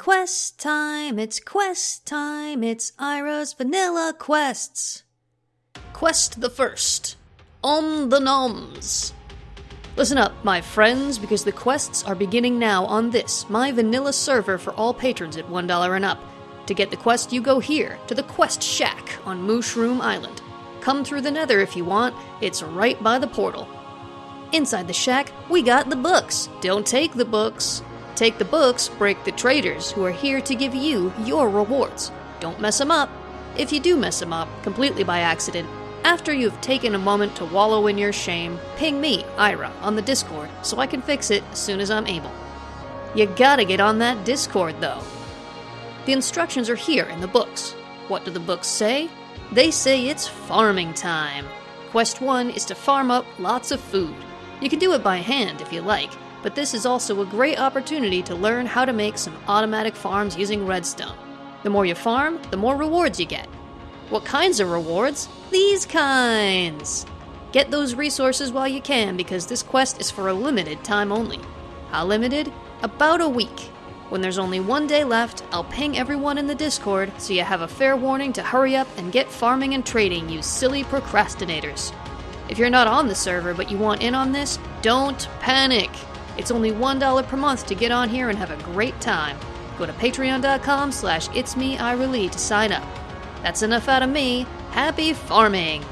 Quest time, it's quest time, it's Ira's Vanilla Quests. Quest the first On the Noms. Listen up, my friends, because the quests are beginning now on this, my vanilla server for all patrons at $1 and up. To get the quest, you go here, to the Quest Shack on Mushroom Island. Come through the nether if you want, it's right by the portal. Inside the shack, we got the books. Don't take the books. Take the books, break the traders, who are here to give you your rewards. Don't mess them up. If you do mess them up, completely by accident, after you've taken a moment to wallow in your shame, ping me, Ira, on the Discord so I can fix it as soon as I'm able. You gotta get on that Discord though. The instructions are here in the books. What do the books say? They say it's farming time. Quest 1 is to farm up lots of food. You can do it by hand if you like, but this is also a great opportunity to learn how to make some automatic farms using redstone. The more you farm, the more rewards you get. What kinds of rewards? These kinds! Get those resources while you can because this quest is for a limited time only. How limited? About a week. When there's only one day left, I'll ping everyone in the Discord so you have a fair warning to hurry up and get farming and trading, you silly procrastinators. If you're not on the server but you want in on this, don't panic. It's only $1 per month to get on here and have a great time. Go to patreon.com slash it's me, to sign up. That's enough out of me. Happy farming!